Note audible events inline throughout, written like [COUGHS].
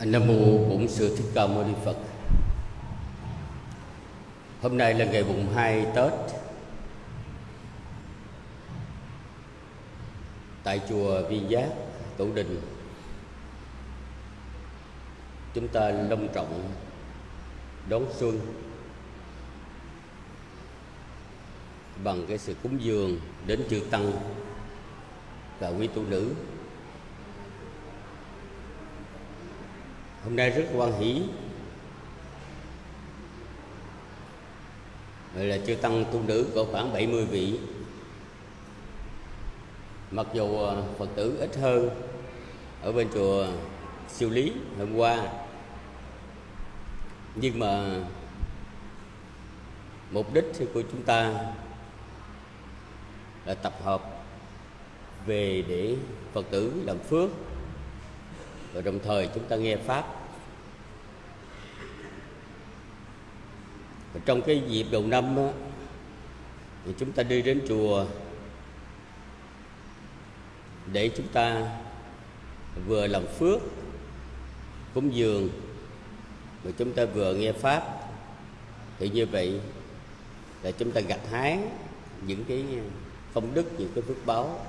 Nam mô Bổn Sư Thích Ca Mâu Ni Phật. Hôm nay là ngày mùng 2 Tết. Tại chùa Viên Giác, Tổ Đình. Chúng ta long trọng đón xuân bằng cái sự cúng dường đến chư tăng và quý tu nữ. Hôm nay rất quan hỷ. Vậy là chư tăng tu nữ có khoảng 70 vị. Mặc dù à, Phật tử ít hơn Ở bên chùa Siêu Lý hôm qua, Nhưng mà Mục đích của chúng ta là tập hợp Về để Phật tử làm phước. Và đồng thời chúng ta nghe Pháp. Và trong cái dịp đầu năm đó, thì chúng ta đi đến chùa để chúng ta vừa làm phước cúng dường và chúng ta vừa nghe pháp. Thì như vậy là chúng ta gặt hái những cái công đức những cái phước báo.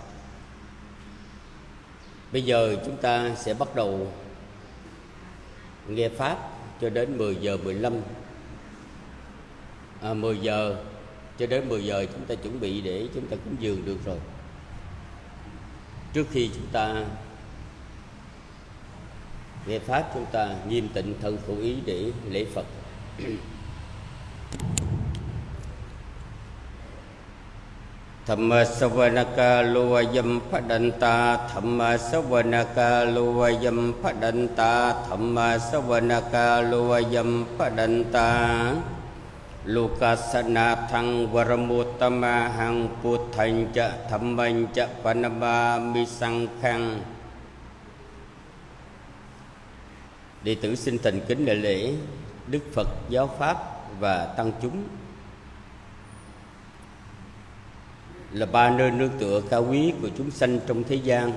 Bây giờ chúng ta sẽ bắt đầu nghe pháp cho đến 10 giờ 15 à, 10 giờ cho đến 10 giờ chúng ta chuẩn bị để chúng ta cúng dường được rồi. Trước khi chúng ta nghe pháp chúng ta nghiêm tịnh thân khẩu ý để lễ phật. ธรรมสวนาคาลุวยมพดันตาธรรมสวนาคาลุวยมพดันตาธรรมสวนาคาลุวยมพดันตาลูกัสนาทังวรมุตตมะหังพุทธัญจะธรรมัญจะปนมามิสังขัง đệ tử xin thành kính đại lễ Đức Phật, giáo pháp và tăng chúng là ba nơi nương tựa cao quý của chúng sanh trong thế gian.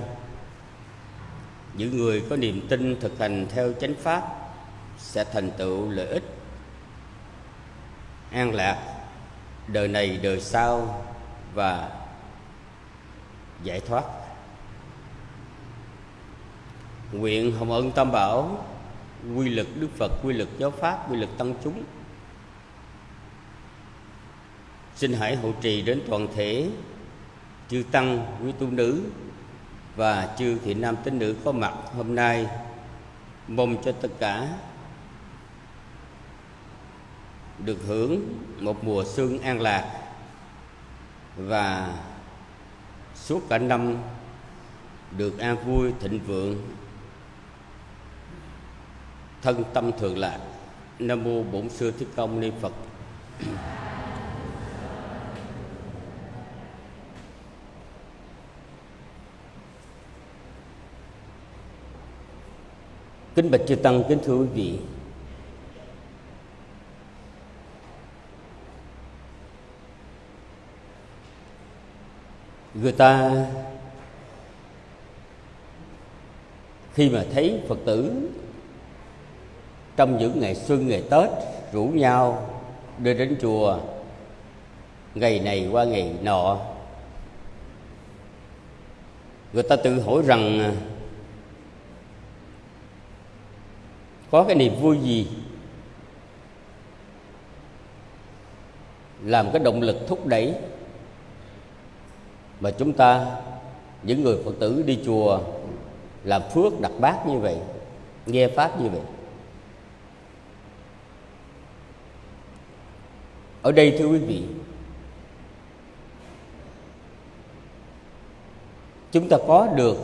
Những người có niềm tin thực hành theo chánh pháp sẽ thành tựu lợi ích, an lạc, đời này, đời sau và giải thoát. Nguyện hồng ân tam bảo, quy lực đức phật, quy lực giáo pháp, quy lực tăng chúng xin hãy hộ trì đến toàn thể chư tăng, quý tu nữ và chư thiện nam tín nữ có mặt hôm nay. Mong cho tất cả được hưởng một mùa xuân an lạc và suốt cả năm được an vui, thịnh vượng. Thân tâm thường lạc. Nam mô bổn sư thích công ni phật. Kính bạch chư tăng, kính thưa quý vị. Người ta khi mà thấy phật tử trong những ngày xuân, ngày tết rủ nhau đưa đến chùa ngày này qua ngày nọ, người ta tự hỏi rằng có cái niềm vui gì? Làm cái động lực thúc đẩy mà chúng ta, những người phật tử đi chùa làm phước đặt bát như vậy, nghe pháp như vậy. Ở đây thưa quý vị, chúng ta có được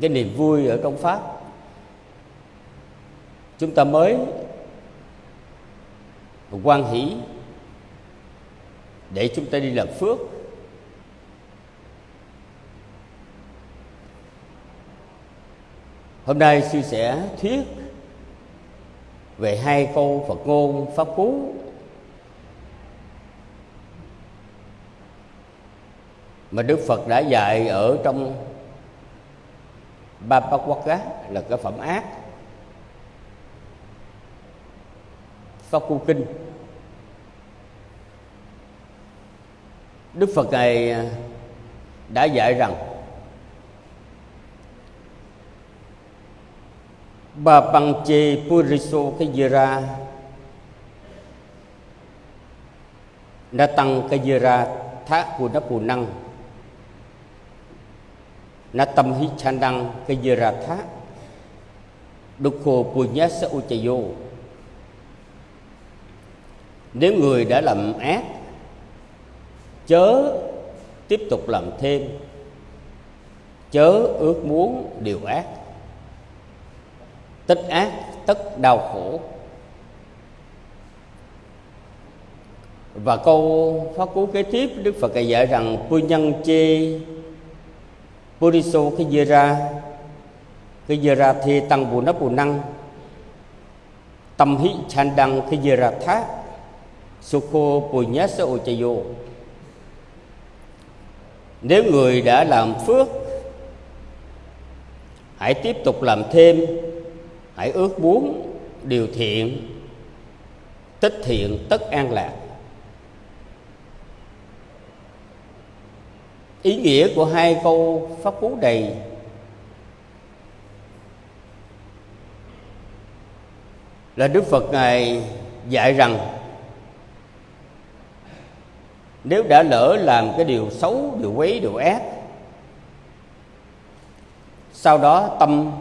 cái niềm vui ở trong pháp chúng ta mới quan hỷ để chúng ta đi làm phước. Hôm nay sư sẽ thuyết về hai câu phật ngôn, pháp cú. Mà Đức Phật đã dạy ở trong ba Bapakwaga là cái phẩm ác. Pháp Cu Kinh. Đức Phật này à, đã dạy rằng, Ba bằng chê puriso Kajira Đã tăng Kajira thác của nó phù năng Nó tâm hít chan đăng Kajira thác Đúc khô punya sa uchayo nếu người đã làm ác, Chớ tiếp tục làm thêm. Chớ ước muốn điều ác. Tích ác, tất đau khổ. Và câu phát cú kế tiếp, đức phật dạy rằng pu nhân chê puriso cái dê ra. Cái dê ra thi tăng bù nắp bù năng. Tâm hí chan đăng cái dê ra thác sukho Punyasa Uchayo. Nếu người đã làm phước, hãy tiếp tục làm thêm. Hãy ước muốn điều thiện, tích thiện tất an lạc. Ý nghĩa của hai câu pháp cú này là đức phật ngài dạy rằng nếu đã lỡ làm cái điều xấu, điều quấy, điều ác, sau đó tâm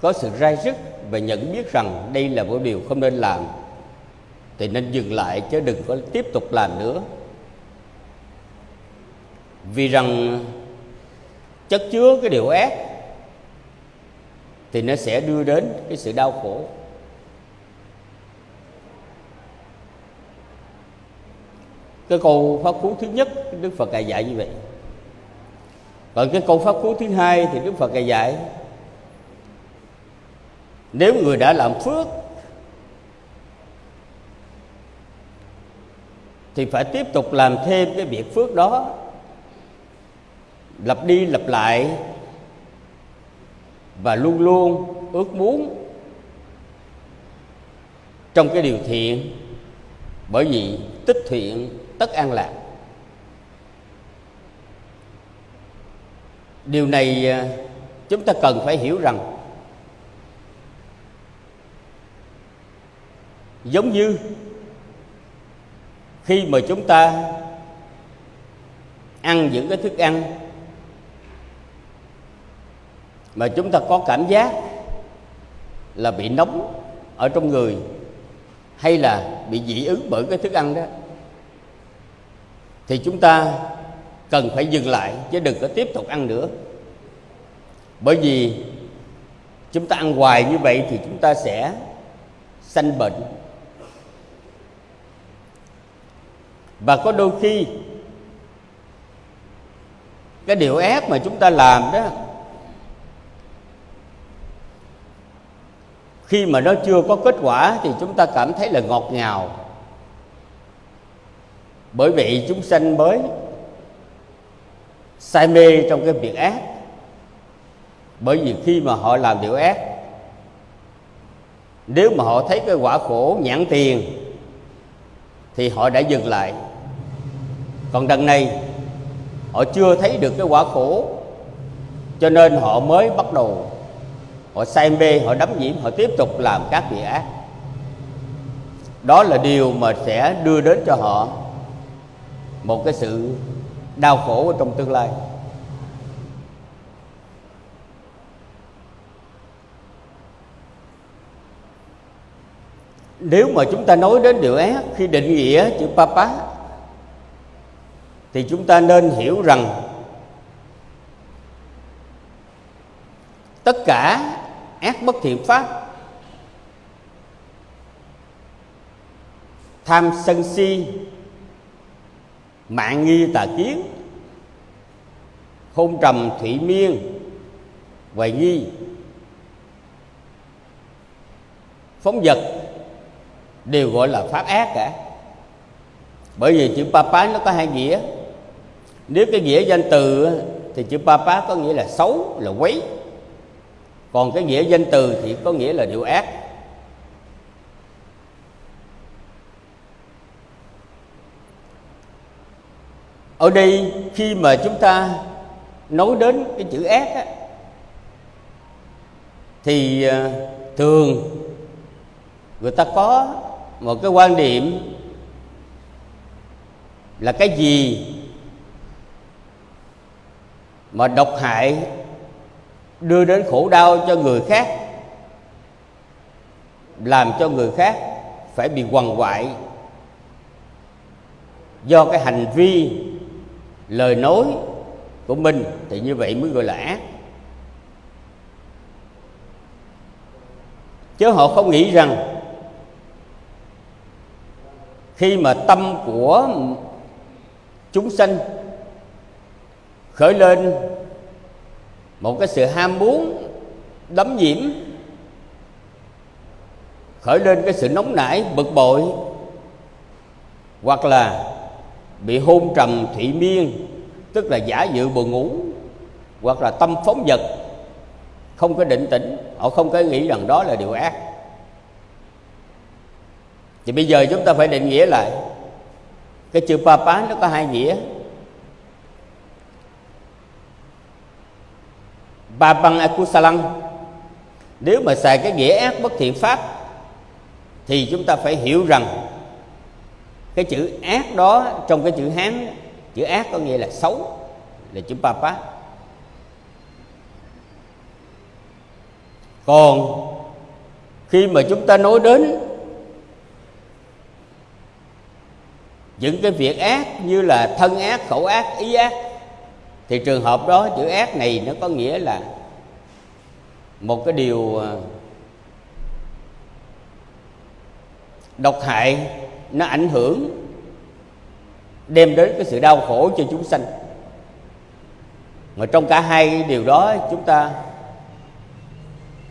có sự rai rứt và nhận biết rằng đây là một điều không nên làm, thì nên dừng lại chứ đừng có tiếp tục làm nữa. Vì rằng chất chứa cái điều ác thì nó sẽ đưa đến cái sự đau khổ. Cái câu pháp cú thứ nhất, đức phật ngài dạy như vậy. Còn cái câu pháp cú thứ hai thì đức phật ngài dạy, nếu người đã làm phước thì phải tiếp tục làm thêm cái việc phước đó, lặp đi lặp lại và luôn luôn ước muốn trong cái điều thiện, bởi vì tích thiện tất an lạc. Điều này à, chúng ta cần phải hiểu rằng giống như khi mà chúng ta ăn những cái thức ăn mà chúng ta có cảm giác là bị nóng ở trong người hay là bị dị ứng bởi cái thức ăn đó thì chúng ta cần phải dừng lại, chứ đừng có tiếp tục ăn nữa. Bởi vì chúng ta ăn hoài như vậy thì chúng ta sẽ sanh bệnh. Và có đôi khi, cái điều ác mà chúng ta làm đó, khi mà nó chưa có kết quả thì chúng ta cảm thấy là ngọt ngào bởi vậy chúng sanh mới say mê trong cái việc ác. Bởi vì khi mà họ làm điều ác, nếu mà họ thấy cái quả khổ nhãn tiền, thì họ đã dừng lại. Còn đằng này, họ chưa thấy được cái quả khổ, cho nên họ mới bắt đầu, họ say mê, họ đắm nhiễm, họ tiếp tục làm các việc ác. Đó là điều mà sẽ đưa đến cho họ một cái sự đau khổ ở trong tương lai. Nếu mà chúng ta nói đến điều ác, khi định nghĩa chữ papa, thì chúng ta nên hiểu rằng tất cả ác bất thiện pháp, tham sân si mạng nghi tà kiến. Hôn trầm thủy miên, hoài nghi. Phóng vật đều gọi là pháp ác cả. Bởi vì chữ papa nó có hai nghĩa. Nếu cái nghĩa danh từ thì chữ papa có nghĩa là xấu, là quấy. Còn cái nghĩa danh từ thì có nghĩa là điều ác. Ở đây khi mà chúng ta nói đến cái chữ ác á, thì à, thường người ta có một cái quan điểm là cái gì mà độc hại đưa đến khổ đau cho người khác làm cho người khác phải bị quằn quại do cái hành vi lời nói của mình thì như vậy mới gọi là ác. Chứ họ không nghĩ rằng khi mà tâm của chúng sanh khởi lên một cái sự ham muốn đấm nhiễm, khởi lên cái sự nóng nảy, bực bội, hoặc là bị hôn trầm thủy miên, tức là giả dự buồn ngủ, hoặc là tâm phóng vật, không có định tĩnh, họ không có nghĩ rằng đó là điều ác. Thì bây giờ chúng ta phải định nghĩa lại, cái chữ papa nó có hai nghĩa. Ba băng akusalang nếu mà xài cái nghĩa ác bất thiện pháp, thì chúng ta phải hiểu rằng cái chữ ác đó, trong cái chữ hán, chữ ác có nghĩa là xấu, là chữ papa. Còn khi mà chúng ta nói đến những cái việc ác như là thân ác, khẩu ác, ý ác, thì trường hợp đó, chữ ác này nó có nghĩa là một cái điều ờ, độc hại nó ảnh hưởng, đem đến cái sự đau khổ cho chúng sanh. Mà trong cả hai điều đó, chúng ta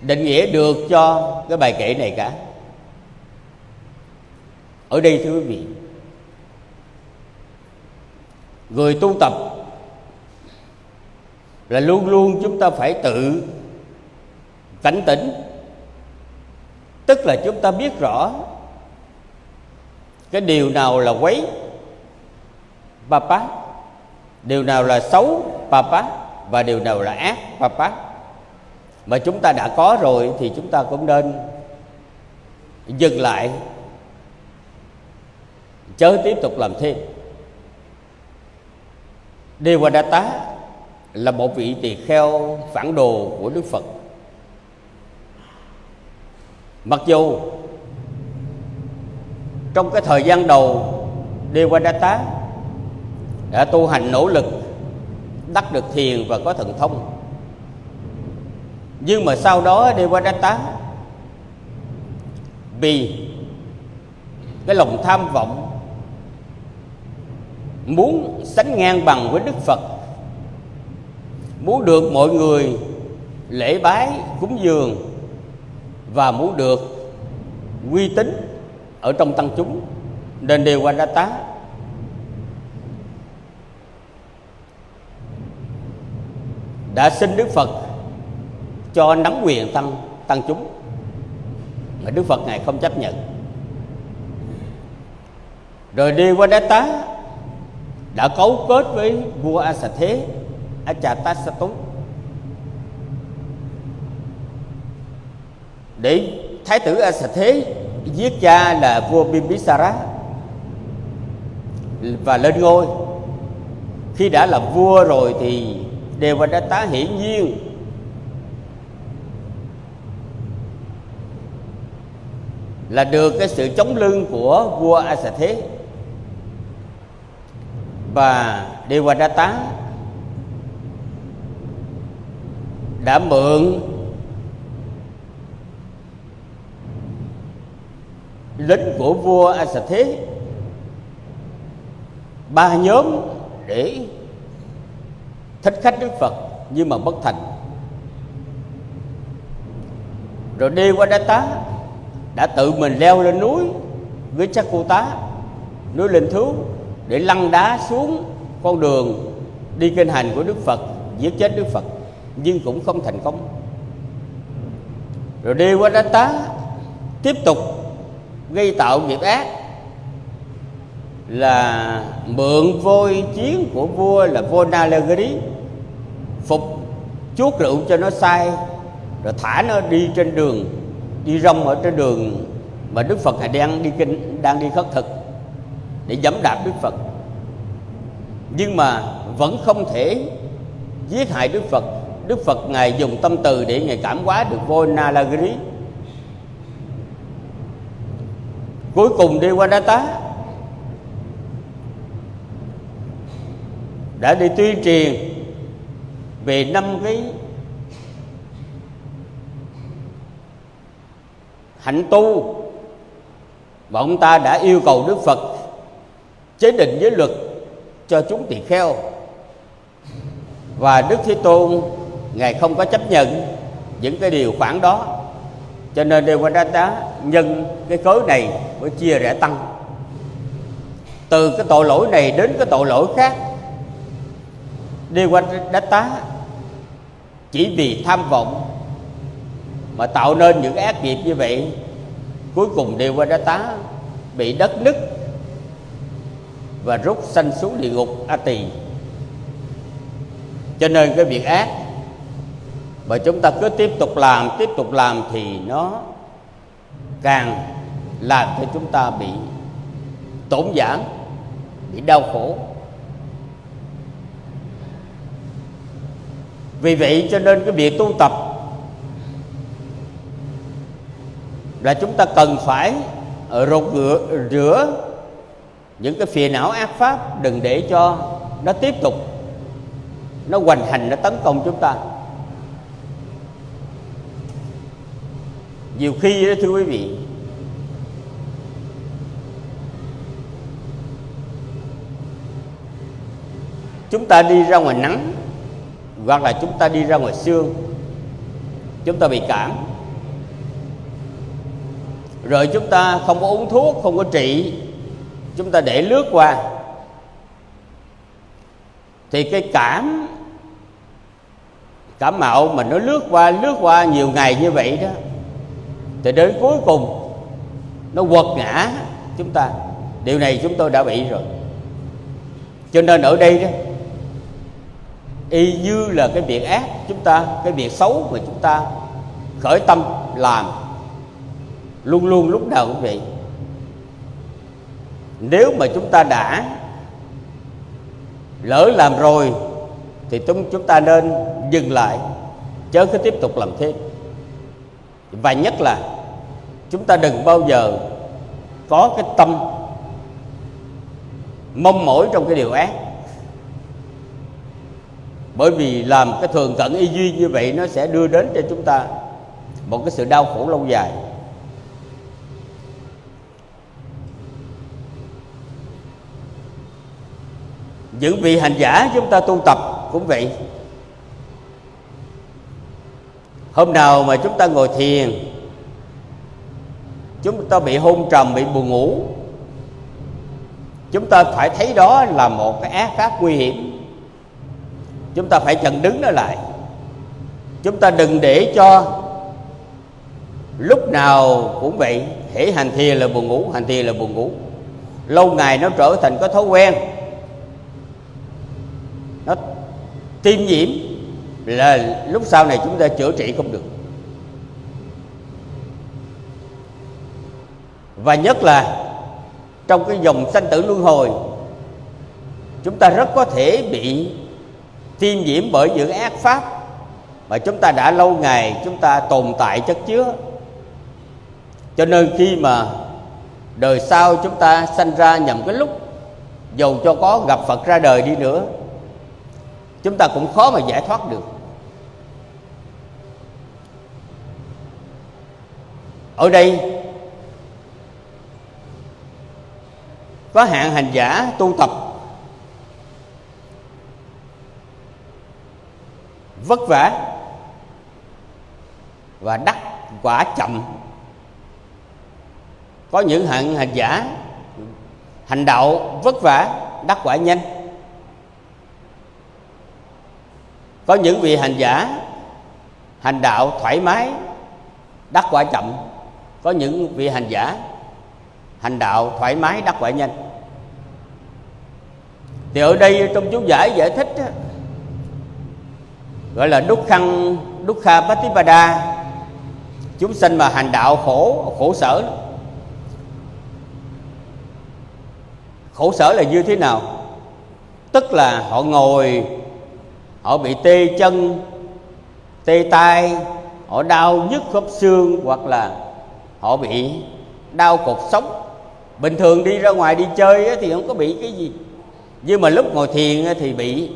định nghĩa được cho cái bài kệ này cả. Ở đây, thưa quý vị, người tu tập là luôn luôn chúng ta phải tự cảnh tỉnh. Tức là chúng ta biết rõ cái điều nào là quấy? Papa. Điều nào là xấu? Papa. Và điều nào là ác? Papa. Mà chúng ta đã có rồi thì chúng ta cũng nên dừng lại. Chớ tiếp tục làm thêm. Devadatta là một vị tỳ kheo phản đồ của Đức Phật. Mặc dù trong cái thời gian đầu Devadatta đã tu hành nỗ lực đắc được thiền và có thần thông. Nhưng mà sau đó Devadatta vì cái lòng tham vọng, muốn sánh ngang bằng với Đức Phật, muốn được mọi người lễ bái cúng dường và muốn được uy tín ở trong tăng chúng, nên đều qua tá. Đã xin Đức Phật cho nắm quyền tăng tăng chúng, mà Đức Phật ngài không chấp nhận. Rồi đi qua đá tá đã cấu kết với vua A Sa Thế, A Chà Ta Sa Tốn, để thái tử A Sa Thế giết cha là vua Bimbisara và lên ngôi. Khi đã là vua rồi thì Devadatta hiển nhiên. Là được cái sự chống lưng của vua A Xà Thế và Devadatta đã mượn lính của vua A Thế ba nhóm để thích khách Đức Phật nhưng mà bất thành. Rồi đi qua Đá Tá đã tự mình leo lên núi với chắc cô tá, núi linh thú, để lăn đá xuống con đường đi kinh hành của Đức Phật, giết chết Đức Phật, nhưng cũng không thành công. Rồi đi qua Đá Tá tiếp tục gây tạo nghiệp ác là mượn vôi chiến của vua là vua Nalagiri, phục chuốt rượu cho nó say rồi thả nó đi trên đường, đi rong ở trên đường mà Đức Phật Ngài đang đi kinh, đang đi khất thực để dẫm đạp Đức Phật. Nhưng mà vẫn không thể giết hại Đức Phật. Đức Phật Ngài dùng tâm từ để Ngài cảm hóa được vua Nalagiri. Cuối cùng đi qua Đá Tá. Đã đi tuyên truyền về năm cái hạnh tu và ông ta đã yêu cầu Đức Phật chế định giới luật cho chúng tỳ kheo. Và Đức Thế Tôn, ngài không có chấp nhận những cái điều khoản đó cho nên Đề Quan đát Tá nhân cái cớ này mới chia rẽ tăng. Từ cái tội lỗi này đến cái tội lỗi khác Đề Quan đát Tá chỉ vì tham vọng mà tạo nên những ác nghiệp như vậy, cuối cùng Đề Quan đát Tá bị đất nứt và rút sanh xuống địa ngục A Tỳ. Cho nên cái việc ác và chúng ta cứ tiếp tục làm tiếp tục làm thì nó càng làm cho chúng ta bị tổn giảm, bị đau khổ. Vì vậy cho nên cái việc tu tập là chúng ta cần phải rột rửa, rửa những cái phiền não ác pháp đừng để cho nó tiếp tục nó hoành hành nó tấn công chúng ta. Nhiều khi đó thưa quý vị, chúng ta đi ra ngoài nắng hoặc là chúng ta đi ra ngoài sương, chúng ta bị cảm. Rồi chúng ta không có uống thuốc, không có trị, chúng ta để lướt qua. Thì cái cảm cảm mạo mà nó lướt qua lướt qua nhiều ngày như vậy đó thì đến cuối cùng, nó quật ngã chúng ta. Điều này chúng tôi đã bị rồi. Cho nên ở đây đó, y như là cái việc ác chúng ta, cái việc xấu mà chúng ta khởi tâm làm, luôn luôn lúc nào cũng vậy. Nếu mà chúng ta đã lỡ làm rồi, thì chúng chúng ta nên dừng lại, chớ cứ tiếp tục làm thêm và nhất là, chúng ta đừng bao giờ có cái tâm mong mỏi trong cái điều ác. Bởi vì làm cái thường cận y duy như vậy nó sẽ đưa đến cho chúng ta một cái sự đau khổ lâu dài. Những vị hành giả chúng ta tu tập cũng vậy hôm nào mà chúng ta ngồi thiền, chúng ta bị hôn trầm, bị buồn ngủ, chúng ta phải thấy đó là một cái ác pháp nguy hiểm. Chúng ta phải chặn đứng nó lại. Chúng ta đừng để cho lúc nào cũng vậy, hễ hành thiền là buồn ngủ, hành thiền là buồn ngủ. Lâu ngày nó trở thành có thói quen, nó tiêm nhiễm là lúc sau này chúng ta chữa trị không được. Và nhất là trong cái dòng sanh tử luân hồi, chúng ta rất có thể bị tiêm nhiễm bởi những ác pháp mà chúng ta đã lâu ngày chúng ta tồn tại chất chứa. Cho nên khi mà đời sau chúng ta sanh ra nhầm cái lúc dầu cho có gặp phật ra đời đi nữa, chúng ta cũng khó mà giải thoát được. Ở đây, có hạng hành giả tu tập. Vất vả và đắc quả chậm. Có những hạng hành giả hành đạo vất vả, đắc quả nhanh. Có những vị hành giả hành đạo thoải mái, đắc quả chậm có những vị hành giả hành đạo thoải mái đắc quả nhanh. Thì ở đây trong chú giải giải thích đó, gọi là đúc khăn đúc kha patipada chúng sinh mà hành đạo khổ khổ sở khổ sở là như thế nào? Tức là họ ngồi họ bị tê chân tê tay họ đau nhức khớp xương hoặc là họ bị đau cột sống. Bình thường đi ra ngoài đi chơi thì không có bị cái gì. Nhưng mà lúc ngồi thiền thì bị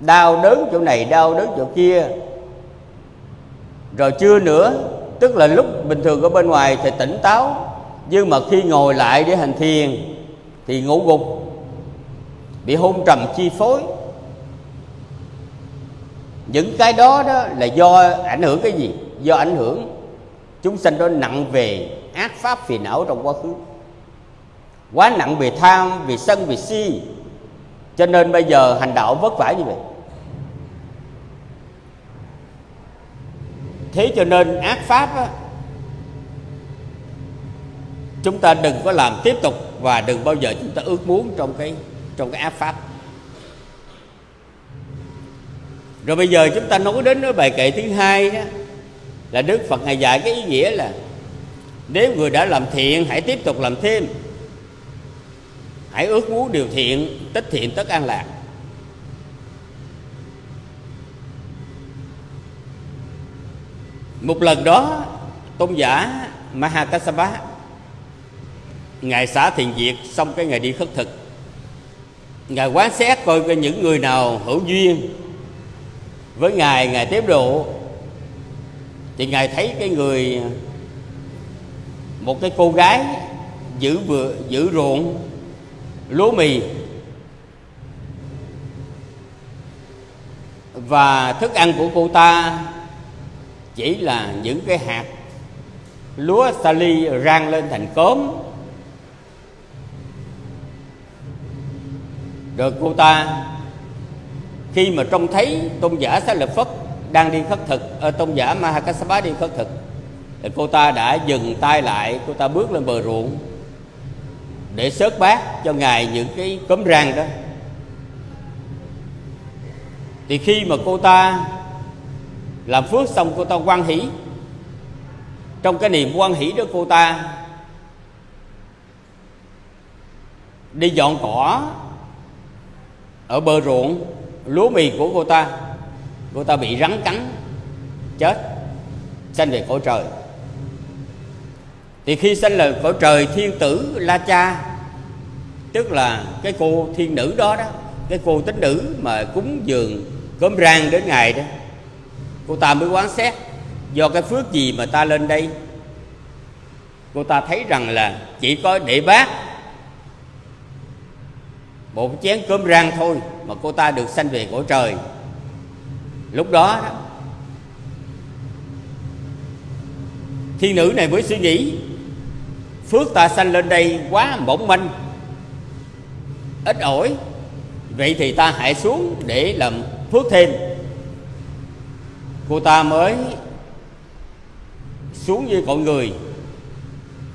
đau đớn chỗ này, đau đớn chỗ kia. Rồi chưa nữa, tức là lúc bình thường ở bên ngoài thì tỉnh táo. Nhưng mà khi ngồi lại để hành thiền, thì ngủ gục. Bị hôn trầm chi phối. Những cái đó đó là do ảnh hưởng cái gì? Do ảnh hưởng chúng sanh đó nặng về ác pháp phiền não trong quá khứ. Quá nặng về tham về sân về si. Cho nên bây giờ hành đạo vất vả như vậy. Thế cho nên ác pháp á, chúng ta đừng có làm tiếp tục và đừng bao giờ chúng ta ước muốn trong cái trong cái ác pháp. Rồi bây giờ chúng ta nói đến cái bài kệ thứ hai đó là đức phật ngài dạy cái ý nghĩa là nếu người đã làm thiện, hãy tiếp tục làm thêm. Hãy ước muốn điều thiện, tích thiện tất an lạc. Một lần đó, tôn giả Mahakasapa ngài xả thiền diệt xong cái ngày đi khất thực. Ngài quán xét coi coi những người nào hữu duyên với ngài ngài tiếp độ thì ngài thấy cái người, một cái cô gái giữ vừa, giữ ruộng, lúa mì, và thức ăn của cô ta chỉ là những cái hạt lúa sali rang lên thành cốm. Rồi cô ta, khi mà trông thấy tôn giả xá lợi phất đang đi khất thực. Ở tôn giả mahakasapa đi khất thực. Thì cô ta đã dừng tay lại, cô ta bước lên bờ ruộng để sớt bát cho ngài những cái cốm rang đó. Thì khi mà cô ta làm phước xong, cô ta quan hỷ. Trong cái niềm quan hỷ đó, cô ta đi dọn cỏ ở bờ ruộng lúa mì của cô ta cô ta bị rắn cắn, chết, sanh về cõi trời. Thì khi sanh là cõi trời, thiên tử la cha, tức là cái cô thiên nữ đó đó, cái cô tính nữ mà cúng dường cơm rang đến ngày đó, cô ta mới quán xét do cái phước gì mà ta lên đây. Cô ta thấy rằng là chỉ có để bác một chén cơm rang thôi mà cô ta được sanh về cõi trời lúc đó, đó thiên nữ này mới suy nghĩ phước ta sanh lên đây quá mỏng manh ít ỏi vậy thì ta hãy xuống để làm phước thêm. Cô ta mới xuống với cội người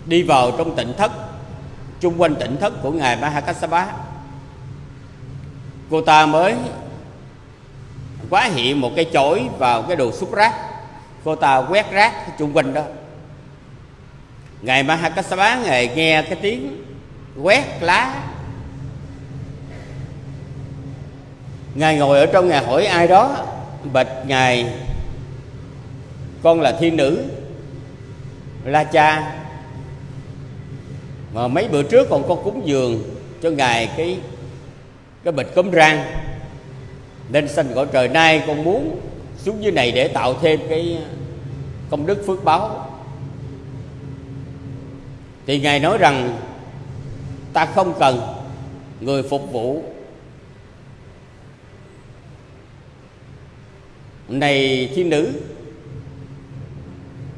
đi vào trong tỉnh thất chung quanh tỉnh thất của ngài Mahakassapa cô ta mới quá hiện một cái chổi vào cái đồ xúc rác. Cô ta quét rác chung quanh đó. Ngài Mahakassapa ngài nghe cái tiếng quét lá. Ngài ngồi ở trong ngài hỏi ai đó, bạch ngài, con là thiên nữ, la cha. Mà mấy bữa trước còn con cúng dường cho ngài cái cái bịch cấm rang nên sanh cõi trời nay con muốn xuống dưới này để tạo thêm cái ờ, công đức phước báo. Thì ngài nói rằng, ta không cần người phục vụ. Này thiên nữ,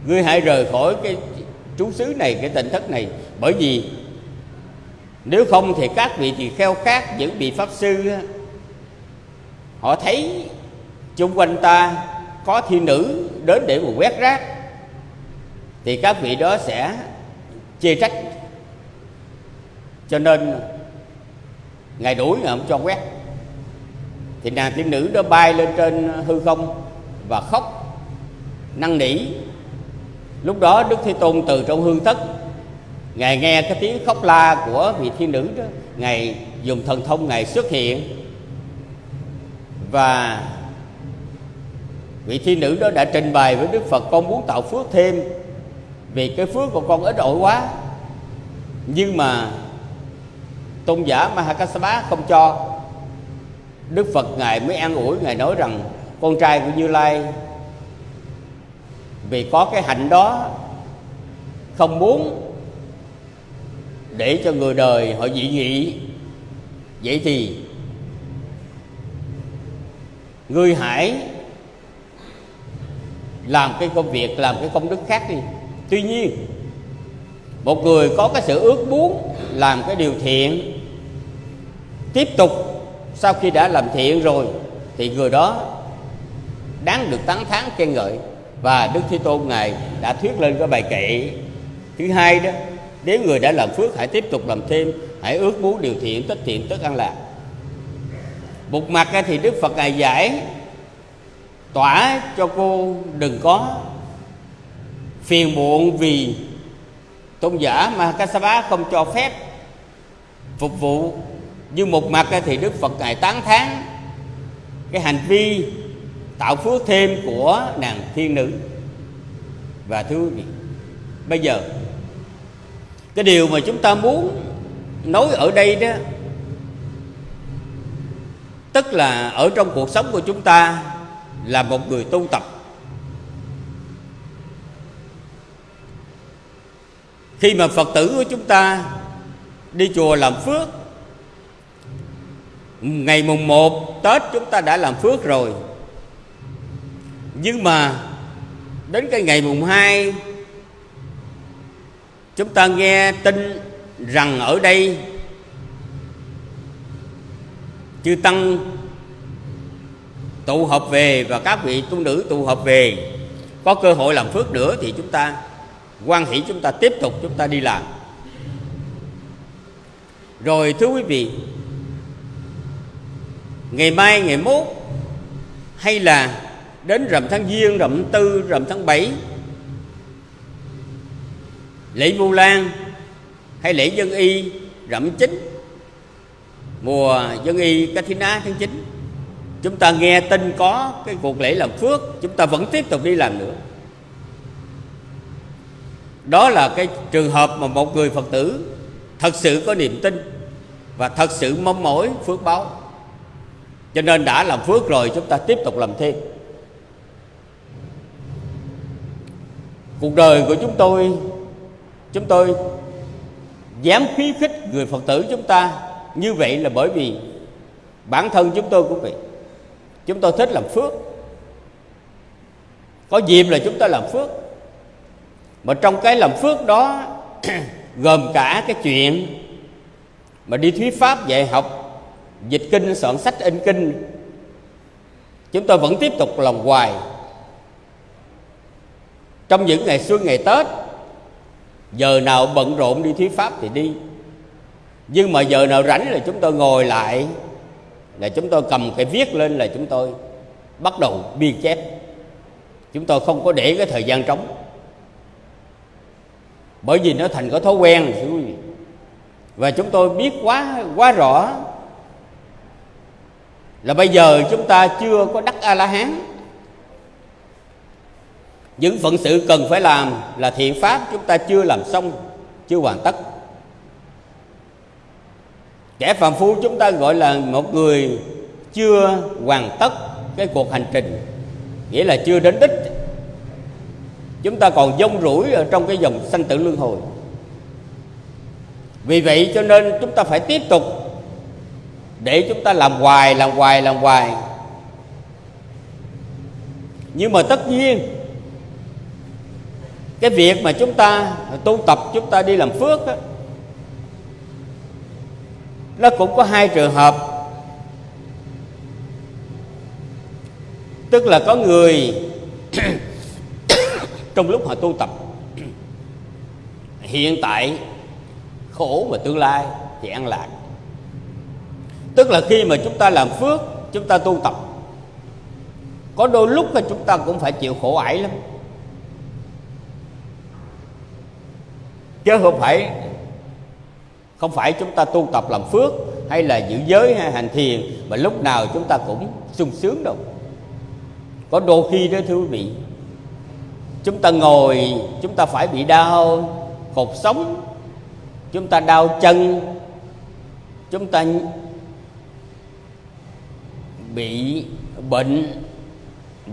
ngươi hãy rời khỏi cái trú xứ này, cái tỉnh thất này. Bởi vì nếu không thì các vị thì kheo khác những vị pháp sư họ thấy chung quanh ta có thiên nữ đến để mà quét rác, thì các vị đó sẽ chê trách. Cho nên ngày đuổi ngày không cho quét. Thì nàng thiên nữ đó bay lên trên hư không và khóc, năn nỉ. Lúc đó đức thế tôn từ trong hương thất, ngài nghe cái tiếng khóc la của vị thiên nữ đó, ngài dùng thần thông ngài xuất hiện và vị thi nữ đó đã trình bày với đức phật, con muốn tạo phước thêm, vì cái phước của con ít ỏi quá. Nhưng mà tôn giả Mahakasapa không cho. Đức Phật Ngài mới an ủi, Ngài nói rằng, Con trai của Như Lai, Vì có cái hạnh đó, Không muốn Để cho người đời họ dị nghị. Vậy thì Ngươi hãy Làm cái công việc, Làm cái công đức khác đi. Tuy nhiên, Một người có cái sự ước muốn Làm cái điều thiện, Tiếp tục sau khi đã làm thiện rồi, thì người đó đáng được tán thán khen ngợi. Và đức thế tôn ngài đã thuyết lên cái bài kệ. Thứ hai đó, nếu người đã làm phước, hãy tiếp tục làm thêm, hãy ước muốn điều thiện, tất thiện, tất an lạc một mặt thì đức phật ngài giải tỏa cho cô đừng có phiền muộn vì tôn giả mà Kassapa không cho phép phục vụ. Nhưng một mặt thì đức phật ngài tán thán cái hành vi tạo phước thêm của nàng thiên nữ và thưa quý vị bây giờ, cái điều mà chúng ta muốn nói ở đây đó tức là ở trong cuộc sống của chúng ta là một người tu tập. Khi mà phật tử của chúng ta đi chùa làm phước, ngày mùng 1 Tết chúng ta đã làm phước rồi. Nhưng mà đến cái ngày mùng 2 chúng ta nghe tin rằng ở đây chư tăng tụ họp về và các vị tu nữ tụ họp về, có cơ hội làm phước nữa thì chúng ta quan hỷ chúng ta tiếp tục chúng ta đi làm. Rồi thưa quý vị, ngày mai, ngày mốt, hay là đến rằm tháng giêng, rằm tư, rằm tháng bảy, lễ vu lan hay lễ dân y, rằm chính mùa dân y Kathina tháng 9 chúng ta nghe tin có cái cuộc lễ làm phước, chúng ta vẫn tiếp tục đi làm nữa. Đó là cái trường hợp mà một người phật tử thật sự có niềm tin và thật sự mong mỏi phước báo. Cho nên đã làm phước rồi, chúng ta tiếp tục làm thêm. Cuộc đời của chúng tôi chúng tôi dám khí khích người phật tử chúng ta như vậy là bởi vì bản thân chúng tôi cũng vậy. Chúng tôi thích làm phước. Có dịp là chúng ta làm phước. Mà trong cái làm phước đó [CLEARS THROAT] gồm cả cái chuyện mà đi thuyết pháp, dạy học, dịch kinh, soạn sách, in kinh. Chúng tôi vẫn tiếp tục làm hoài. Trong những ngày xuân, ngày tết, giờ nào bận rộn đi thuyết pháp thì đi nhưng mà giờ nào rảnh là chúng tôi ngồi lại, là chúng tôi cầm cái viết lên là chúng tôi bắt đầu biên chép. Chúng tôi không có để cái thời gian trống. Bởi vì nó thành cái thói quen và chúng tôi biết quá quá rõ là bây giờ chúng ta chưa có đắc a la hán những phận sự cần phải làm là thiện pháp chúng ta chưa làm xong, chưa hoàn tất kẻ phàm phu chúng ta gọi là một người chưa hoàn tất cái cuộc hành trình nghĩa là chưa đến đích. Chúng ta còn dông rủi ở trong cái dòng sanh tử luân hồi. Vì vậy cho nên chúng ta phải tiếp tục để chúng ta làm hoài làm hoài làm hoài. Nhưng mà tất nhiên cái việc mà chúng ta tu tập chúng ta đi làm phước á, nó cũng có hai trường hợp. Tức là có người [COUGHS] trong lúc họ tu tập, hiện tại khổ và tương lai thì an lạc. Tức là khi mà chúng ta làm phước, chúng ta tu tập, có đôi lúc là chúng ta cũng phải chịu khổ ải lắm. Chứ không phải không phải chúng ta tu tập làm phước hay là giữ giới hay hành thiền, mà lúc nào chúng ta cũng sung sướng đâu. Có đôi khi đó, thưa quý vị, chúng ta ngồi, chúng ta phải bị đau cột sống, chúng ta đau chân, chúng ta bị bệnh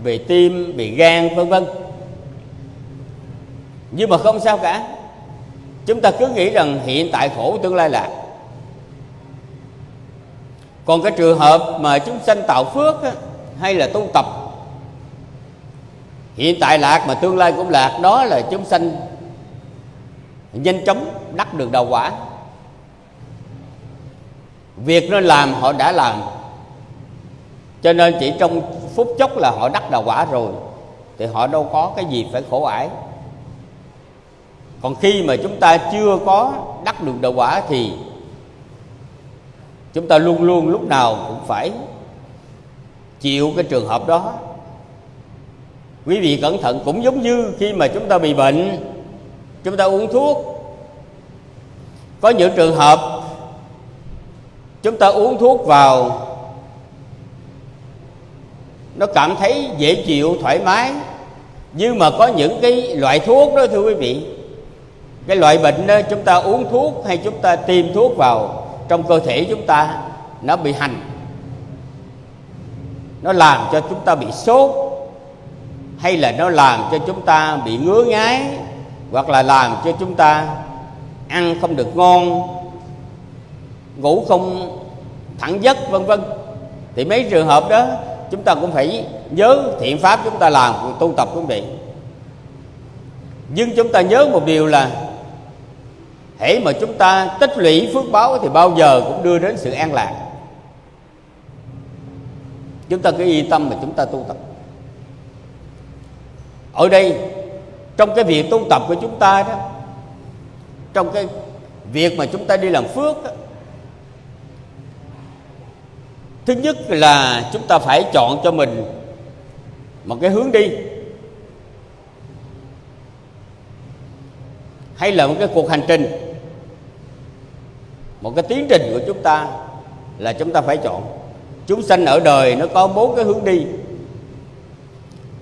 về tim, bị gan, vân vân. Nhưng mà không sao cả chúng ta cứ nghĩ rằng hiện tại khổ tương lai lạc còn cái trường hợp mà chúng sanh tạo phước á, hay là tu tập hiện tại lạc mà tương lai cũng lạc đó là chúng sanh nhanh chóng đắc được đầu quả. Việc nên làm họ đã làm cho nên chỉ trong phút chốc là họ đắc đạo quả rồi thì họ đâu có cái gì phải khổ ải còn khi mà chúng ta chưa có đắc được đạo quả thì chúng ta luôn luôn lúc nào cũng phải chịu cái trường hợp đó. Quý vị cẩn thận, cũng giống như khi mà chúng ta bị bệnh, chúng ta uống thuốc. Có những trường hợp chúng ta uống thuốc vào, nó cảm thấy dễ chịu, thoải mái. Nhưng mà có những cái loại thuốc đó, thưa quý vị cái loại bệnh đó, chúng ta uống thuốc hay chúng ta tiêm thuốc vào trong cơ thể chúng ta, nó bị hành. Nó làm cho chúng ta bị sốt, hay là nó làm cho chúng ta bị ngứa ngáy, hoặc là làm cho chúng ta ăn không được ngon, ngủ không thẳng giấc, vân vân. Thì mấy trường hợp đó, chúng ta cũng phải nhớ thiện pháp chúng ta làm, tu tập cũng vậy. Nhưng chúng ta nhớ một điều là hễ mà chúng ta tích lũy phước báo thì bao giờ cũng đưa đến sự an lạc. Chúng ta cứ yên tâm mà chúng ta tu tập. Ở đây trong cái việc tu tập của chúng ta đó trong cái việc mà chúng ta đi làm phước đó, thứ nhất là chúng ta phải chọn cho mình một cái hướng đi hay là một cái cuộc hành trình một cái tiến trình của chúng ta là chúng ta phải chọn. Chúng sanh ở đời nó có bốn cái hướng đi.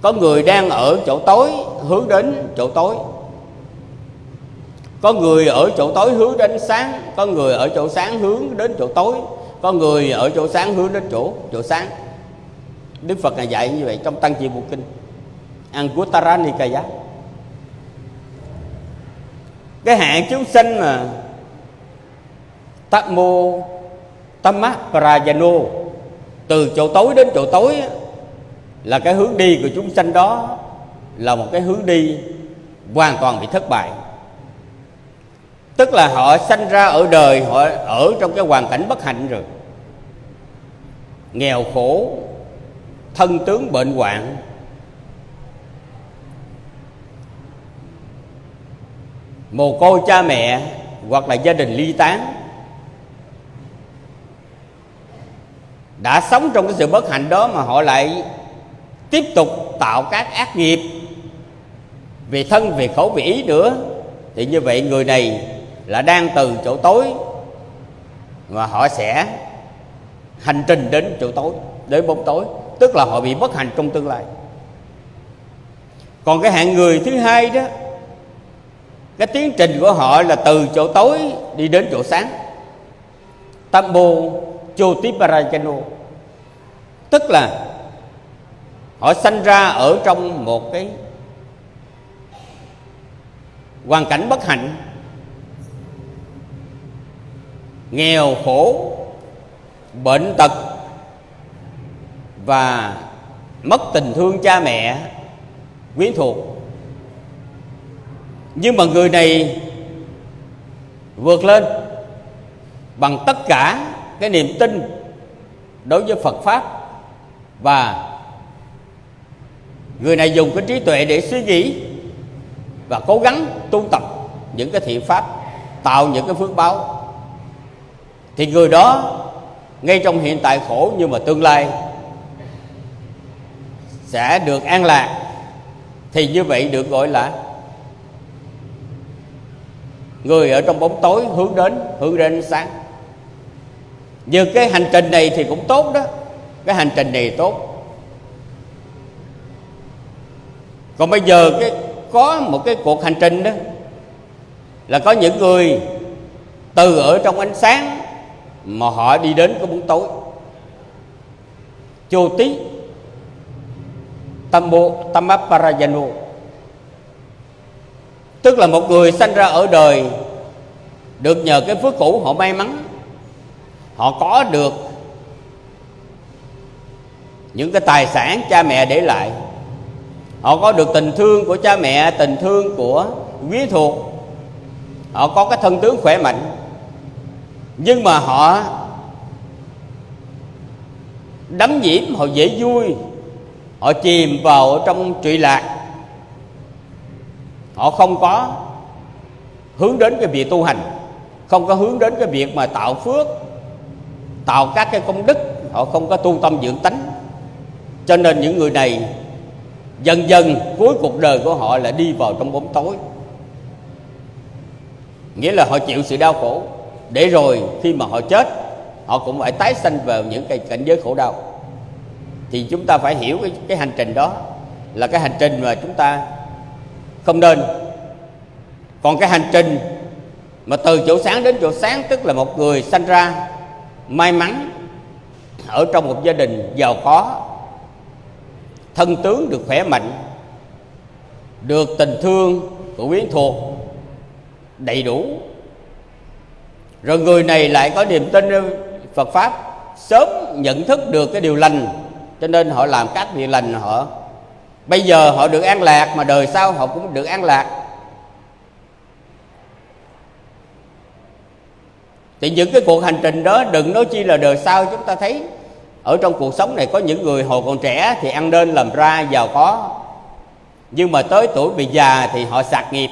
Có người đang ở chỗ tối, hướng đến chỗ tối. Có người ở chỗ tối, hướng đến sáng. Có người ở chỗ sáng, hướng đến chỗ tối. Có người ở chỗ sáng, hướng đến chỗ chỗ sáng. Đức phật là dạy như vậy trong tăng chi bộ kinh. Anguttara Nikaya cái hạng chúng sinh mà Tâm mô Tâm Tamma Prajano từ chỗ tối đến chỗ tối là cái hướng đi của chúng sanh đó là một cái hướng đi hoàn toàn bị thất bại. Tức là họ sanh ra ở đời, họ ở trong cái hoàn cảnh bất hạnh rồi. Nghèo khổ, thân tướng bệnh hoạn. Mồ côi cha mẹ hoặc là gia đình ly tán. Đã sống trong cái sự bất hạnh đó mà họ lại tiếp tục tạo các ác nghiệp về thân, về khẩu, về ý nữa. Thì như vậy người này là đang từ chỗ tối mà họ sẽ hành trình đến chỗ tối, đến bóng tối, tức là họ bị bất hạnh trong tương lai. Còn cái hạng người thứ hai đó, cái tiến trình của họ là từ chỗ tối đi đến chỗ sáng. Tambo Jyotiparajano tức là họ sanh ra ở trong một cái hoàn cảnh bất hạnh, nghèo khổ, bệnh tật và mất tình thương cha mẹ, quyến thuộc. Nhưng mà người này vượt lên bằng tất cả cái niềm tin đối với Phật pháp và người này dùng cái trí tuệ để suy nghĩ và cố gắng tu tập những cái thiện pháp, tạo những cái phước báo. Thì người đó ngay trong hiện tại khổ nhưng mà tương lai sẽ được an lạc, thì như vậy được gọi là người ở trong bóng tối hướng đến hướng đến ánh sáng như cái hành trình này thì cũng tốt đó. Cái hành trình này tốt. Còn bây giờ cái, có một cái cuộc hành trình đó là có những người từ ở trong ánh sáng mà họ đi đến cái bóng tối. Chô tí tambo tamaparayano tức là một người sanh ra ở đời được nhờ cái phước cũ họ may mắn họ có được những cái tài sản cha mẹ để lại. Họ có được tình thương của cha mẹ, tình thương của quý thuộc. Họ có cái thân tướng khỏe mạnh. Nhưng mà họ đắm nhiễm, họ dễ vui. Họ chìm vào trong trụy lạc. Họ không có hướng đến cái việc tu hành, không có hướng đến cái việc mà tạo phước tạo các cái công đức họ không có tu tâm dưỡng tánh. Cho nên những người này dần dần cuối cuộc đời của họ là đi vào trong bóng tối. Nghĩa là họ chịu sự đau khổ. Để rồi khi mà họ chết họ cũng phải tái sanh vào những cái cảnh giới khổ đau. Thì chúng ta phải hiểu cái, cái hành trình đó là cái hành trình mà chúng ta không nên. Còn cái hành trình mà từ chỗ sáng đến chỗ sáng tức là một người sanh ra may mắn ở trong một gia đình giàu có, thân tướng được khỏe mạnh, được tình thương của quyến thuộc đầy đủ. Rồi người này lại có niềm tin Phật pháp sớm nhận thức được cái điều lành, cho nên họ làm các việc lành họ. Bây giờ họ được an lạc mà đời sau họ cũng được an lạc. Thì những cái cuộc hành trình đó, đừng nói chi là đời sau chúng ta thấy ở trong cuộc sống này có những người hồi còn trẻ thì ăn nên làm ra, giàu có. Nhưng mà tới tuổi bị già thì họ sạc nghiệp,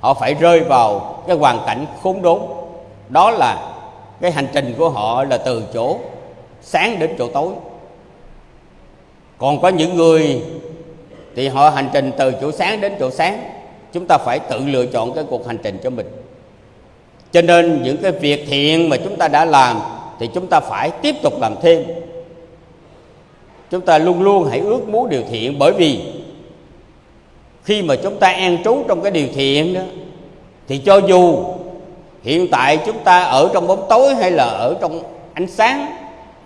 họ phải rơi vào cái hoàn cảnh khốn đốn. Đó là cái hành trình của họ là từ chỗ sáng đến chỗ tối. Còn có những người thì họ hành trình từ chỗ sáng đến chỗ sáng. Chúng ta phải tự lựa chọn cái cuộc hành trình cho mình cho nên những cái việc thiện mà chúng ta đã làm thì chúng ta phải tiếp tục làm thêm. Chúng ta luôn luôn hãy ước muốn điều thiện, bởi vì khi mà chúng ta an trú trong cái điều thiện đó, thì cho dù hiện tại chúng ta ở trong bóng tối hay là ở trong ánh sáng,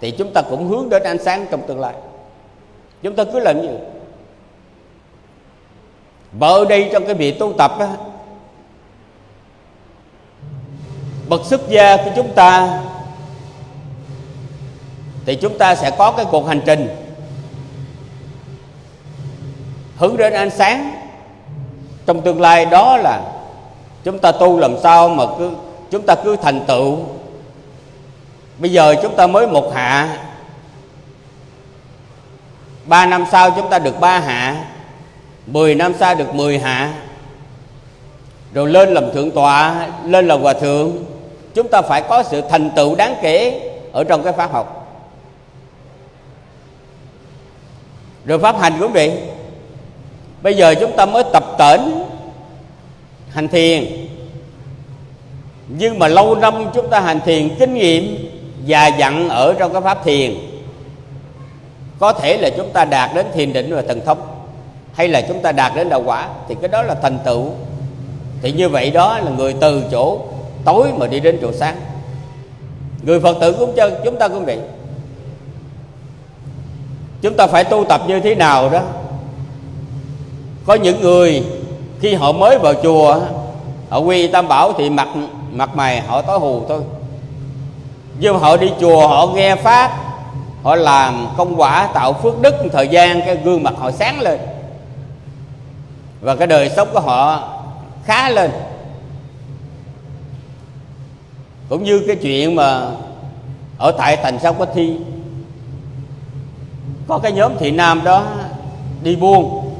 thì chúng ta cũng hướng đến ánh sáng trong tương lai. Chúng ta cứ làm như vậy. Và ở đây trong cái việc tu tập đó bậc xuất gia của chúng ta, thì chúng ta sẽ có cái cuộc hành trình. Hướng đến ánh sáng trong tương lai đó là chúng ta tu làm sao mà cứ, chúng ta cứ thành tựu. Bây giờ chúng ta mới một hạ. Ba năm sau chúng ta được ba hạ, mười năm sau được mười hạ. Rồi lên làm thượng tọa, lên làm hòa thượng chúng ta phải có sự thành tựu đáng kể ở trong cái pháp học. Rồi pháp hành cũng vậy. Bây giờ chúng ta mới tập tễnh hành thiền. Nhưng mà lâu năm chúng ta hành thiền, kinh nghiệm và dặn ở trong cái pháp thiền, có thể là chúng ta đạt đến thiền định và thần thông, hay là chúng ta đạt đến đạo quả, thì cái đó là thành tựu. Thì như vậy đó là người từ chỗ tối mà đi đến chỗ sáng. Người phật tử cũng chân, chúng ta cũng vậy. Chúng ta phải tu tập như thế nào đó. Có những người khi họ mới vào chùa, họ quy tam bảo thì mặt mặt mày họ tối hù thôi. Nhưng họ đi chùa, họ nghe pháp, họ làm công quả, tạo phước đức thời gian, cái gương mặt họ sáng lên. Và cái đời sống của họ khá lên. Cũng như cái chuyện mà ở tại thành sao có thi. Có cái nhóm thị nam đó đi buôn.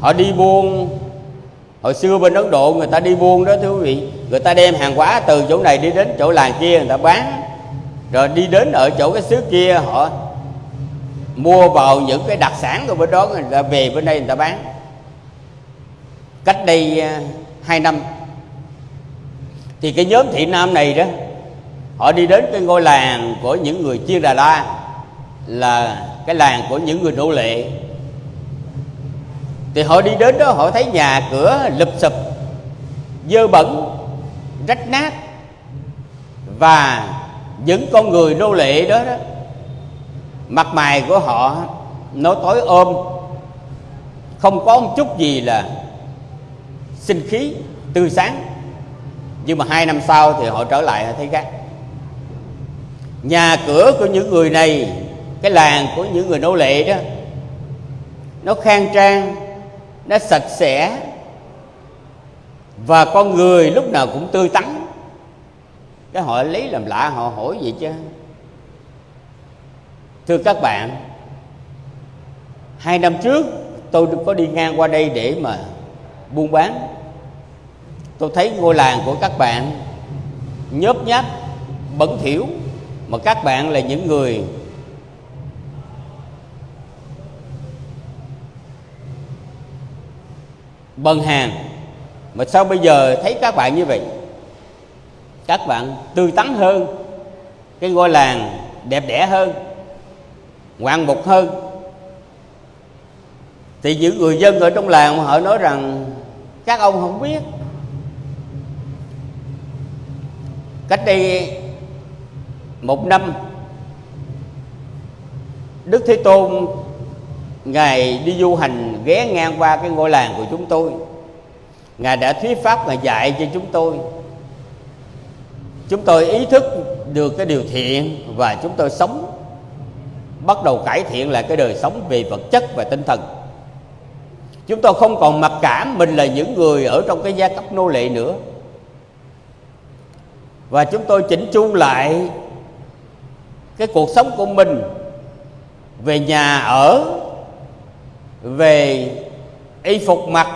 Họ đi buôn. Hồi xưa bên ấn độ người ta đi buôn đó, thưa quý vị. Người ta đem hàng hóa từ chỗ này đi đến chỗ làng kia người ta bán. Rồi đi đến ở chỗ cái xứ kia, họ mua vào những cái đặc sản của bên đó, người ta về bên đây người ta bán. Cách đây à, hai năm thì cái nhóm thị nam này đó họ đi đến cái ngôi làng của những người chiên đà la là cái làng của những người nô lệ. Thì họ đi đến đó họ thấy nhà cửa lụp sụp dơ bẩn rách nát. Và những con người nô lệ đó, đó mặt mày của họ nó tối ôm không có một chút gì là sinh khí tươi sáng nhưng mà hai năm sau thì họ trở lại thấy khác. Nhà cửa của những người này, cái làng của những người nô lệ đó, nó khang trang, nó sạch sẽ, và con người lúc nào cũng tươi tắn. Cái họ lấy làm lạ, họ hỏi gì chứ. Thưa các bạn, hai năm trước tôi có đi ngang qua đây để mà buôn bán tôi thấy ngôi làng của các bạn nhớp nháp, bẩn thỉu, mà các bạn là những người bần hàng. Mà sao bây giờ thấy các bạn như vậy? Các bạn tươi tắn hơn, cái ngôi làng đẹp đẽ hơn, ngoạn mục hơn. Thì những người dân ở trong làng họ nói rằng, các ông không biết cách đây một năm, đức thế tôn, ngài đi du hành ghé ngang qua cái ngôi làng của chúng tôi. Ngài đã thuyết pháp và dạy cho chúng tôi. Chúng tôi ý thức được cái điều thiện và chúng tôi sống, bắt đầu cải thiện lại cái đời sống về vật chất và tinh thần. Chúng tôi không còn mặc cảm mình là những người ở trong cái gia cấp nô lệ nữa và chúng tôi chỉnh chu lại cái cuộc sống của mình về nhà ở, về y phục mặc.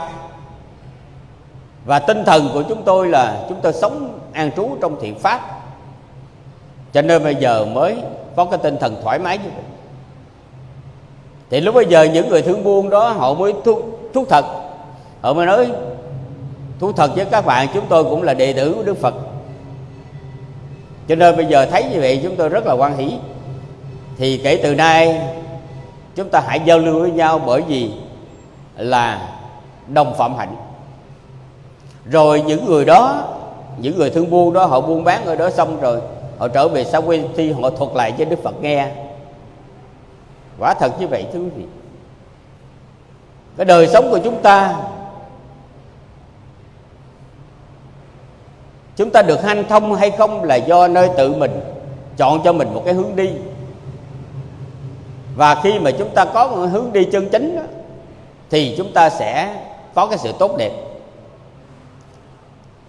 Và tinh thần của chúng tôi là chúng tôi sống an trú trong thiện pháp. Cho nên bây giờ mới có cái tinh thần thoải mái như vậy. Thì lúc bây giờ những người thương buôn đó, họ mới thú thuốc thật. Họ mới nói, thú thật với các bạn, chúng tôi cũng là đệ tử của đức phật cho nên bây giờ thấy như vậy, chúng tôi rất là quan hỷ. Thì kể từ nay, chúng ta hãy giao lưu với nhau bởi vì là đồng phạm hạnh. Rồi những người đó, những người thương buôn đó, họ buôn bán ở đó xong rồi, họ trở về sau quê thi họ thuật lại cho đức phật nghe. Quả thật như vậy thưa quý vị. Cái đời sống của chúng ta chúng ta được hanh thông hay không là do nơi tự mình chọn cho mình một cái hướng đi. Và khi mà chúng ta có một hướng đi chân chính đó, thì chúng ta sẽ có cái sự tốt đẹp.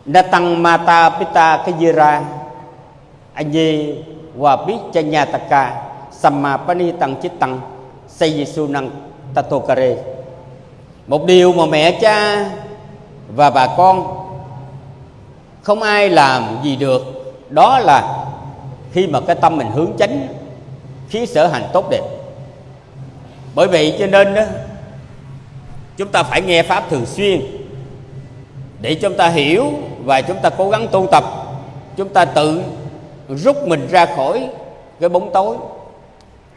Natang mata pita kajira Anye wa pichanyataka Samma panitang chittang Sayisunang tatokare Một điều mà mẹ cha và bà con không ai làm gì được. Đó là khi mà cái tâm mình hướng chánh, khí sở hành tốt đẹp. Bởi vậy cho nên đó chúng ta phải nghe pháp thường xuyên. Để chúng ta hiểu và chúng ta cố gắng tu tập, chúng ta tự rút mình ra khỏi cái bóng tối.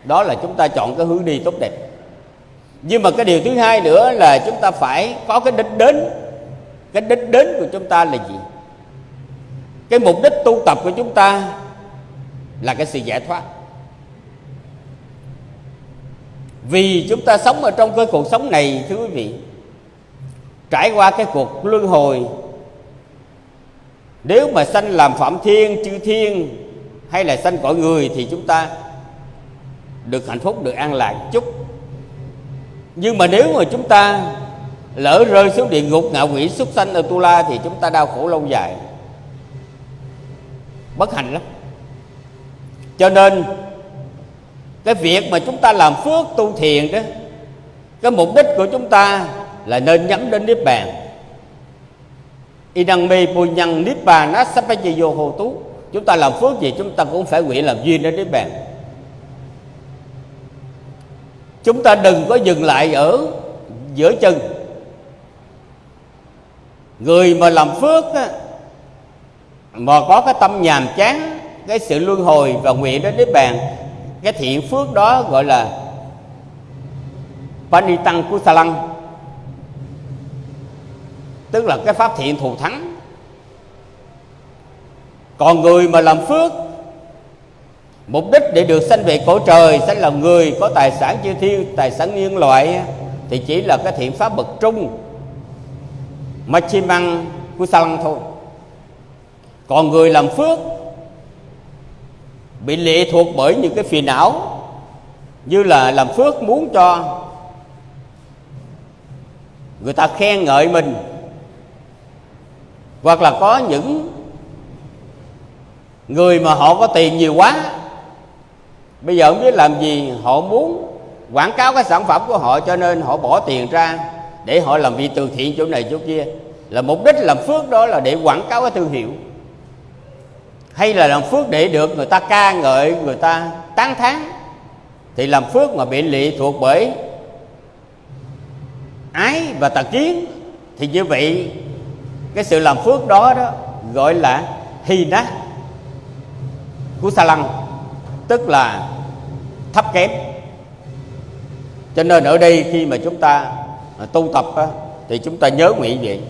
Đó là chúng ta chọn cái hướng đi tốt đẹp. Nhưng mà cái điều thứ hai nữa là chúng ta phải có cái đích đến. Cái đích đến của chúng ta là gì? Cái mục đích tu tập của chúng ta là cái sự giải thoát. Vì chúng ta sống ở trong cái cuộc sống này, thưa quý vị, trải qua cái cuộc luân hồi, nếu mà sanh làm phạm thiên, chư thiên hay là sanh cõi người thì chúng ta được hạnh phúc, được an lạc chút. Nhưng mà nếu mà chúng ta lỡ rơi xuống địa ngục ngạo quỷ xuất sanh ở tu la thì chúng ta đau khổ lâu dài bất hạnh lắm. Cho nên cái việc mà chúng ta làm phước tu thiền đó cái mục đích của chúng ta là nên nhắm đến niết bàn. Inang bù nhân niết bàn nó sắp phải vô hồ tú chúng ta làm phước gì chúng ta cũng phải nguyện làm duyên đến niết bàn. Chúng ta đừng có dừng lại ở giữa chân. Người mà làm phước á, mà có cái tâm nhàm chán, cái sự luân hồi và nguyện đến niết bàn, cái thiện phước đó gọi là Panitang lăng tức là cái pháp thiện thù thắng. Còn người mà làm phước, mục đích để được sanh về cõi trời sẽ là người có tài sản chư thiên, tài sản nhân loại, thì chỉ là cái thiện pháp bậc trung. Machimang lăng thôi còn người làm phước bị lệ thuộc bởi những cái phiền não, như là làm phước muốn cho người ta khen ngợi mình, hoặc là có những người mà họ có tiền nhiều quá, bây giờ không biết làm gì, họ muốn quảng cáo cái sản phẩm của họ cho nên họ bỏ tiền ra để họ làm việc từ thiện chỗ này chỗ kia. Là mục đích làm phước đó là để quảng cáo cái thương hiệu hay là làm phước để được người ta ca ngợi, người ta tán thán, thì làm phước mà bị lệ thuộc bởi ái và tà kiến. Thì như vậy, cái sự làm phước đó đó gọi là hy nát của sa lăng tức là thấp kém. Cho nên ở đây khi mà chúng ta à, tu tập thì chúng ta nhớ nguyện vậy.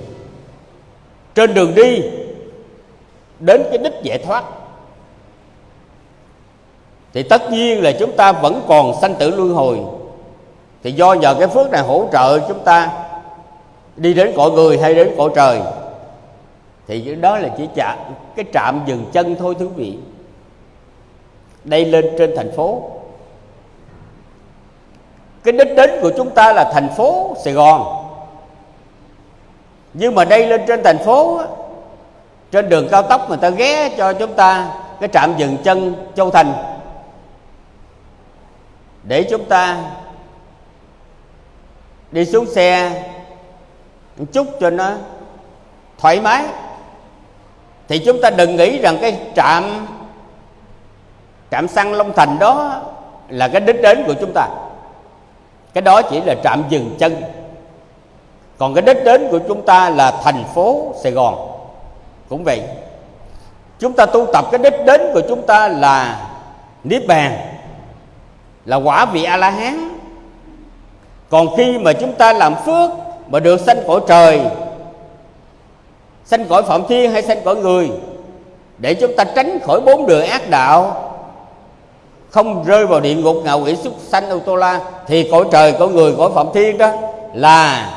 Trên đường đi đến cái đích giải thoát. Thì tất nhiên là chúng ta vẫn còn sanh tử luân hồi. Thì do nhờ cái phước này hỗ trợ chúng ta đi đến cõi người hay đến cõi trời, thì đó là chỉ chạm cái trạm dừng chân thôi thứ vị. Đây lên trên thành phố. Cái đích đến của chúng ta là thành phố sài gòn. Nhưng mà đây lên trên thành phố trên đường cao tốc người ta ghé cho chúng ta cái trạm dừng chân châu thành. Để chúng ta đi xuống xe một chút cho nó thoải mái. Thì chúng ta đừng nghĩ rằng cái trạm trạm xăng long thành đó là cái đích đến của chúng ta. Cái đó chỉ là trạm dừng chân. Còn cái đích đến của chúng ta là thành phố sài gòn cũng vậy, chúng ta tu tập cái đích đến của chúng ta là niết bàn, là quả vị a la hán còn khi mà chúng ta làm phước mà được sanh cõi trời, sanh cõi phạm thiên hay sanh cõi người, để chúng ta tránh khỏi bốn đường ác đạo, không rơi vào địa ngục ngạo quỷ xuất sanh ô tô la, thì cõi trời, cõi người, cõi phạm thiên đó là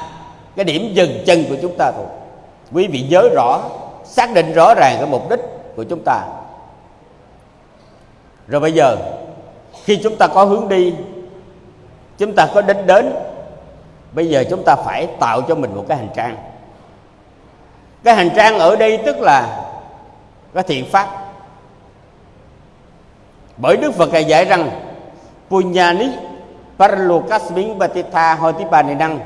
cái điểm dừng chân của chúng ta thôi. Quý vị nhớ rõ xác định rõ ràng cái mục đích của chúng ta. Rồi bây giờ, khi chúng ta có hướng đi, chúng ta có đích đến, bây giờ chúng ta phải tạo cho mình một cái hành trang. Cái hành trang ở đây tức là cái thiện pháp. Bởi đức phật ngài dạy rằng punyani paralokasmin batitha hotipanidang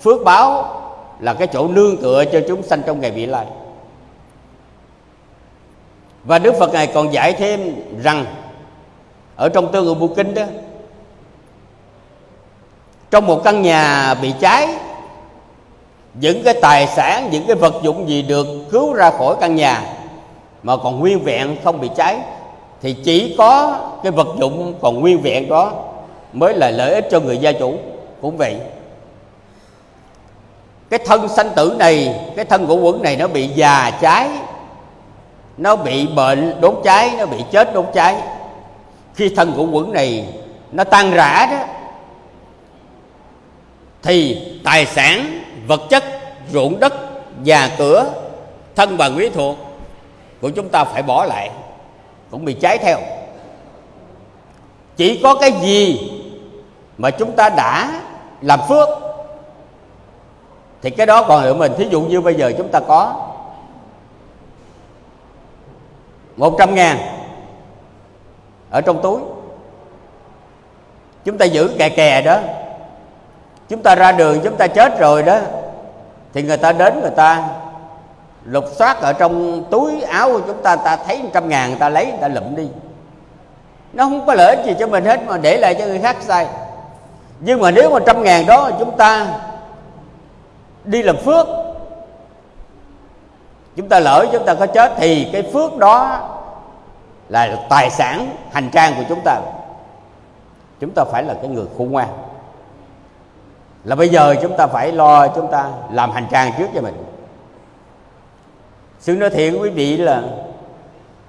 phước báo là cái chỗ nương tựa cho chúng sanh trong ngày vị lai và đức phật ngài còn dạy thêm rằng, ở trong tương ngữ bộ kinh đó, trong một căn nhà bị cháy, những cái tài sản, những cái vật dụng gì được cứu ra khỏi căn nhà mà còn nguyên vẹn không bị cháy, thì chỉ có cái vật dụng còn nguyên vẹn đó mới là lợi ích cho người gia chủ. Cũng vậy, cái thân sanh tử này, cái thân của quẩn này nó bị già cháy nó bị bệnh đốt cháy, nó bị chết đốt cháy. Khi thân của quẩn này nó tan rã đó, thì tài sản, vật chất, ruộng đất, nhà cửa, thân bằng quý thuộc của chúng ta phải bỏ lại, cũng bị cháy theo. Chỉ có cái gì mà chúng ta đã làm phước, thì cái đó còn ở mình. Thí dụ như bây giờ chúng ta có một trăm ngàn. Ở trong túi. Chúng ta giữ kè kè đó. Chúng ta ra đường, chúng ta chết rồi đó. Thì người ta đến người ta lục soát ở trong túi áo của chúng ta ta thấy trăm ngàn, người ta lấy, người ta lụm đi. Nó không có lợi ích gì cho mình hết mà để lại cho người khác sai. Nhưng mà nếu mà trăm ngàn đó, chúng ta đi làm phước chúng ta lỡ chúng ta có chết thì cái phước đó là tài sản, hành trang của chúng ta. Chúng ta phải là cái người khôn ngoan. Là bây giờ chúng ta phải lo chúng ta làm hành trang trước cho mình. Sư nói thiện quý vị là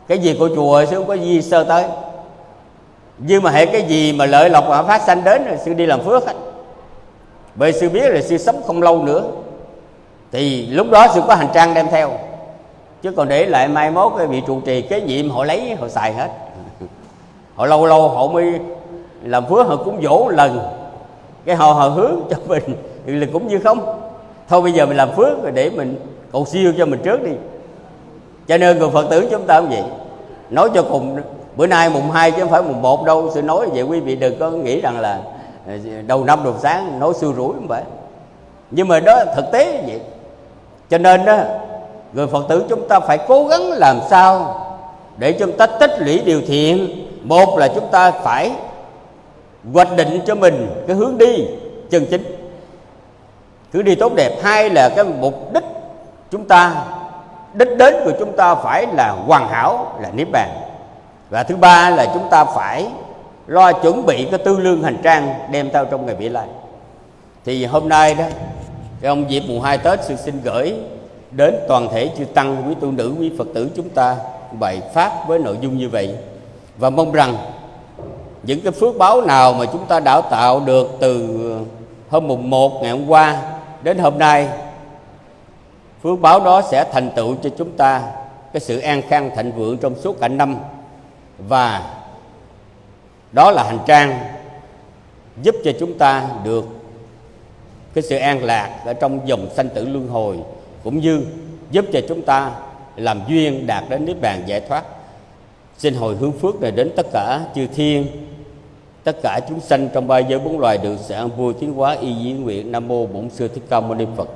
cái gì của chùa sư không có gì sơ tới. Nhưng mà hệ cái gì mà lợi lộc mà phát sanh đến rồi sư đi làm phước hết bởi sư biết là sư sống không lâu nữa. Thì lúc đó sư có hành trang đem theo chứ còn để lại mai mốt cái vị trụ trì kế nhiệm họ lấy, họ xài hết. Họ lâu lâu họ mới làm phước, họ cũng dỗ lần. Cái họ họ hướng cho mình [LAUGHS] thì là cũng như không. Thôi bây giờ mình làm phước rồi để mình cầu siêu cho mình trước đi. Cho nên người phật tử chúng ta cũng vậy. Nói cho cùng, bữa nay mùng 2 chứ không phải mùng 1 đâu. Sự nói vậy quý vị đừng có nghĩ rằng là à, đầu năm đầu sáng nói xưa rủi không phải. Nhưng mà đó thực tế vậy. Cho nên đó người phật tử chúng ta phải cố gắng làm sao để chúng ta tích lũy điều thiện. Một là chúng ta phải hoạch định cho mình cái hướng đi chân chính, hướng đi tốt đẹp. Hai là cái mục đích chúng ta, đích đến của chúng ta phải là hoàn hảo, là niết bàn. Và thứ ba là chúng ta phải lo chuẩn bị cái tư lương hành trang đem theo trong ngày vị lai. Thì hôm nay đó ông dịp mùng hai tết sư xin gửi đến toàn thể chư tăng, quý tu nữ, quý phật tử chúng ta bài pháp với nội dung như vậy. Và mong rằng những cái phước báo nào mà chúng ta đã tạo được từ hôm mùng 1 ngày hôm qua đến hôm nay, phước báo đó sẽ thành tựu cho chúng ta cái sự an khang thịnh vượng trong suốt cả năm. Và đó là hành trang giúp cho chúng ta được cái sự an lạc ở trong dòng sanh tử luân hồi cũng như giúp cho chúng ta làm duyên đạt đến niết bàn giải thoát. Xin hồi hướng phước này đến tất cả chư thiên, tất cả chúng sanh trong ba giới bốn loài được sẽ an vui tiến hóa y dĩ nguyện. Nam mô bổn sư thích ca mâu ni phật.